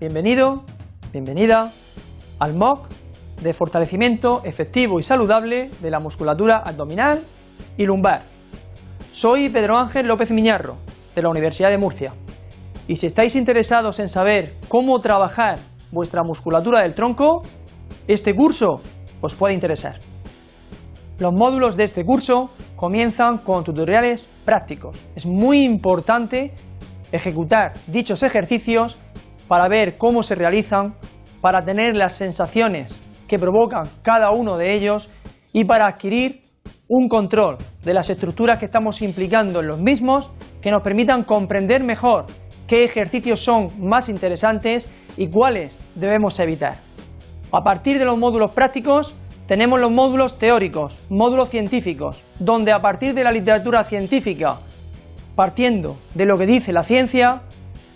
Bienvenido, bienvenida al MOOC de fortalecimiento efectivo y saludable de la musculatura abdominal y lumbar. Soy Pedro Ángel López Miñarro, de la Universidad de Murcia, y si estáis interesados en saber cómo trabajar vuestra musculatura del tronco, este curso os puede interesar. Los módulos de este curso comienzan con tutoriales prácticos. Es muy importante ejecutar dichos ejercicios para ver cómo se realizan, para tener las sensaciones que provocan cada uno de ellos y para adquirir un control de las estructuras que estamos implicando en los mismos que nos permitan comprender mejor qué ejercicios son más interesantes y cuáles debemos evitar. A partir de los módulos prácticos tenemos los módulos teóricos, módulos científicos, donde a partir de la literatura científica, partiendo de lo que dice la ciencia,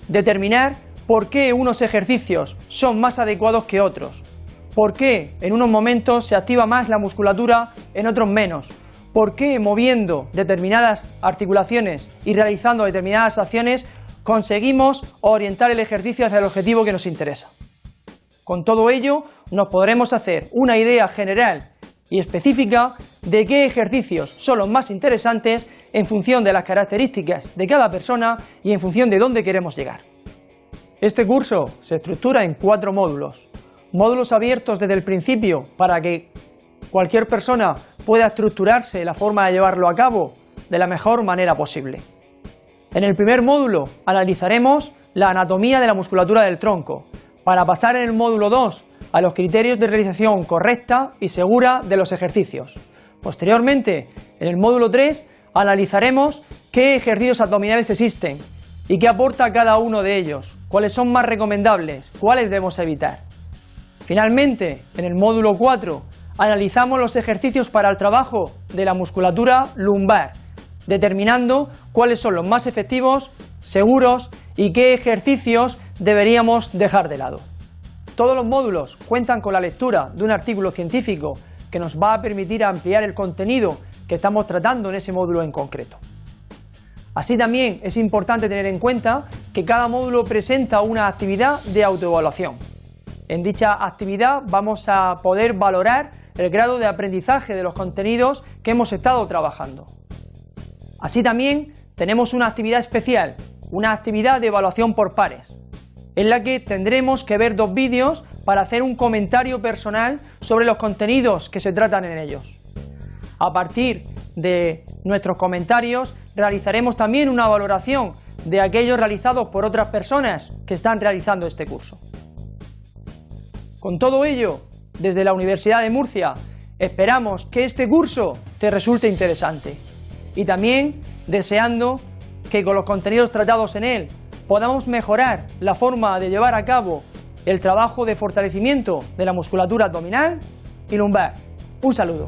determinar por qué unos ejercicios son más adecuados que otros, por qué en unos momentos se activa más la musculatura, en otros menos, por qué moviendo determinadas articulaciones y realizando determinadas acciones conseguimos orientar el ejercicio hacia el objetivo que nos interesa. Con todo ello nos podremos hacer una idea general y específica de qué ejercicios son los más interesantes en función de las características de cada persona y en función de dónde queremos llegar. Este curso se estructura en cuatro módulos. Módulos abiertos desde el principio para que cualquier persona pueda estructurarse la forma de llevarlo a cabo de la mejor manera posible. En el primer módulo analizaremos la anatomía de la musculatura del tronco, para pasar en el módulo 2 a los criterios de realización correcta y segura de los ejercicios. Posteriormente, en el módulo 3, analizaremos qué ejercicios abdominales existen y qué aporta cada uno de ellos, cuáles son más recomendables, cuáles debemos evitar. Finalmente, en el módulo 4, analizamos los ejercicios para el trabajo de la musculatura lumbar, determinando cuáles son los más efectivos, seguros y qué ejercicios deberíamos dejar de lado. Todos los módulos cuentan con la lectura de un artículo científico que nos va a permitir ampliar el contenido que estamos tratando en ese módulo en concreto. Así también es importante tener en cuenta que cada módulo presenta una actividad de autoevaluación. En dicha actividad vamos a poder valorar el grado de aprendizaje de los contenidos que hemos estado trabajando. Así también tenemos una actividad especial, una actividad de evaluación por pares, en la que tendremos que ver dos vídeos para hacer un comentario personal sobre los contenidos que se tratan en ellos. A partir de nuestros comentarios realizaremos también una valoración de aquellos realizados por otras personas que están realizando este curso. Con todo ello, desde la Universidad de Murcia esperamos que este curso te resulte interesante y también deseando que con los contenidos tratados en él podamos mejorar la forma de llevar a cabo el trabajo de fortalecimiento de la musculatura abdominal y lumbar. Un saludo.